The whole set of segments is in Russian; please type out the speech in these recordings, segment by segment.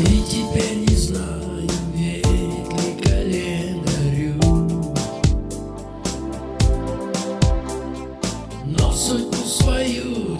И теперь не знаю, верит ли календарю. Но судьбу свою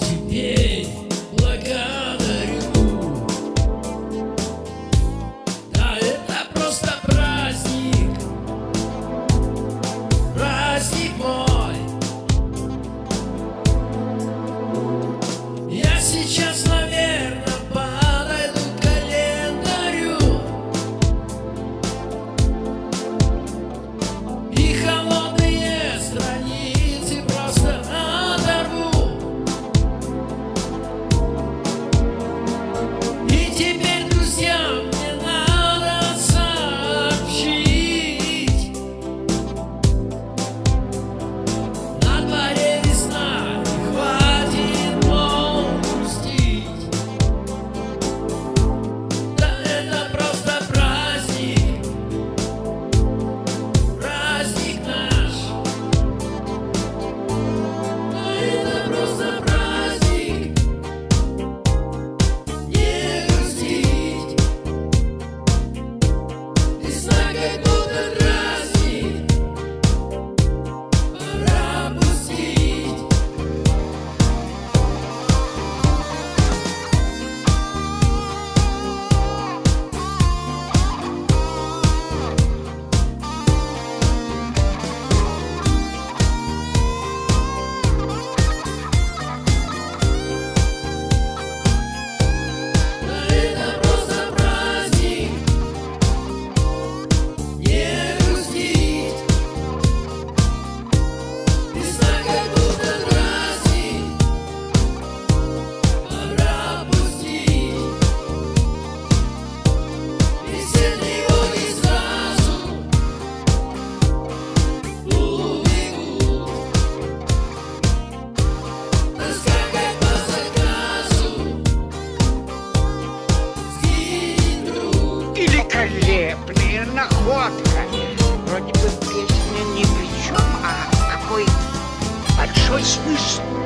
не находка. Вроде бы песня ни при чем, а какой большой смысл.